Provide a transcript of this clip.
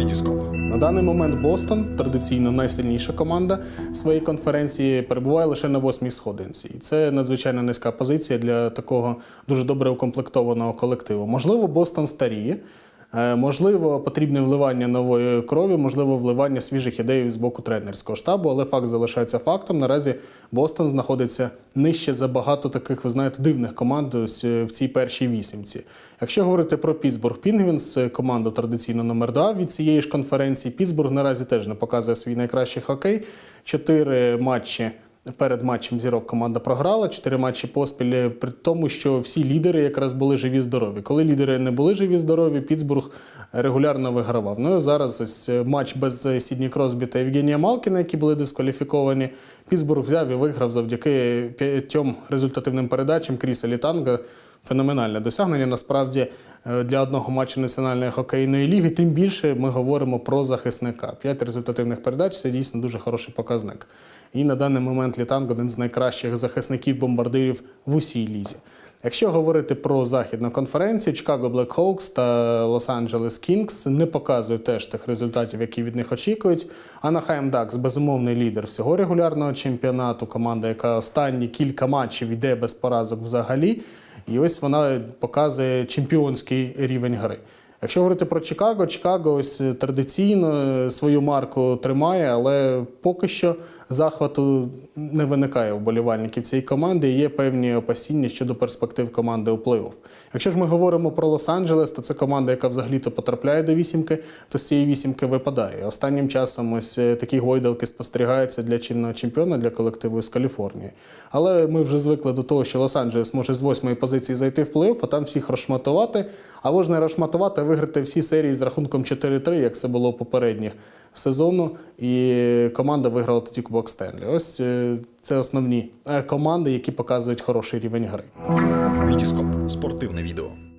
Вітіскоп. На даний момент Бостон, традиційно найсильніша команда своєї конференції, перебуває лише на восьмій сходинці. І це надзвичайно низька позиція для такого дуже добре укомплектованого колективу. Можливо, Бостон старіє. Е, Можливо, потрібне вливання нової крові, можливо, вливання свіжих ідей з боку тренерського штабу, але факт залишається фактом. Наразі Бостон знаходиться нижче за багато таких, ви знаєте, дивних команд е, в цій першій вісімці. Якщо говорити про Пітсбург Пінгвінс, команду традиційно номер 2 від цієї ж конференції. Пітсбург наразі теж не показує свій найкращий хокей. Чотири матчі. Перед матчем зірок команда програла чотири матчі поспіль, при тому, що всі лідери якраз були живі здорові. Коли лідери не були живі здорові, Піцбург регулярно вигравав. Ну і зараз ось е, матч без е, Сідні Кросбі та Євгенія Малкіна, які були дискваліфіковані. Піцбург взяв і виграв завдяки п'ятьом результативним передачам Кріса Літанга. Феноменальне досягнення насправді е, для одного матчу національної хокейної ліги. Тим більше ми говоримо про захисника. П'ять результативних передач це дійсно дуже хороший показник. І на даний момент Літанг один з найкращих захисників-бомбардирів в усій лізі. Якщо говорити про західну конференцію, Чикаго Blackhawks та Лос-Анджелес Кінгс не показують теж тих результатів, які від них очікують. Анахайм Дакс безумовний лідер всього регулярного чемпіонату. Команда, яка останні кілька матчів йде без поразок взагалі. І ось вона показує чемпіонський рівень гри. Якщо говорити про Чикаго, Чикаго ось традиційно е, свою марку тримає, але поки що захвату не виникає у болівальників цієї команди. і Є певні опасіння щодо перспектив команди у плей-офф. Якщо ж ми говоримо про Лос-Анджелес, то це команда, яка взагалі-то потрапляє до вісімки, то з цієї вісімки випадає. Останнім часом ось е, такі гойдалки спостерігаються для чинного чемпіона, для колективу з Каліфорнії. Але ми вже звикли до того, що Лос-Анджелес може з восьмої позиції зайти в плей-офф, а там всіх розшматувати. Або ж не розшматувати, виграти всі серії з рахунком 4-3, як це було попередніх сезону. І команда виграла тоді Кубок Стенлі. Ось е, це основні е, команди, які показують хороший рівень гри. Вітіскоп. Спортивне відео.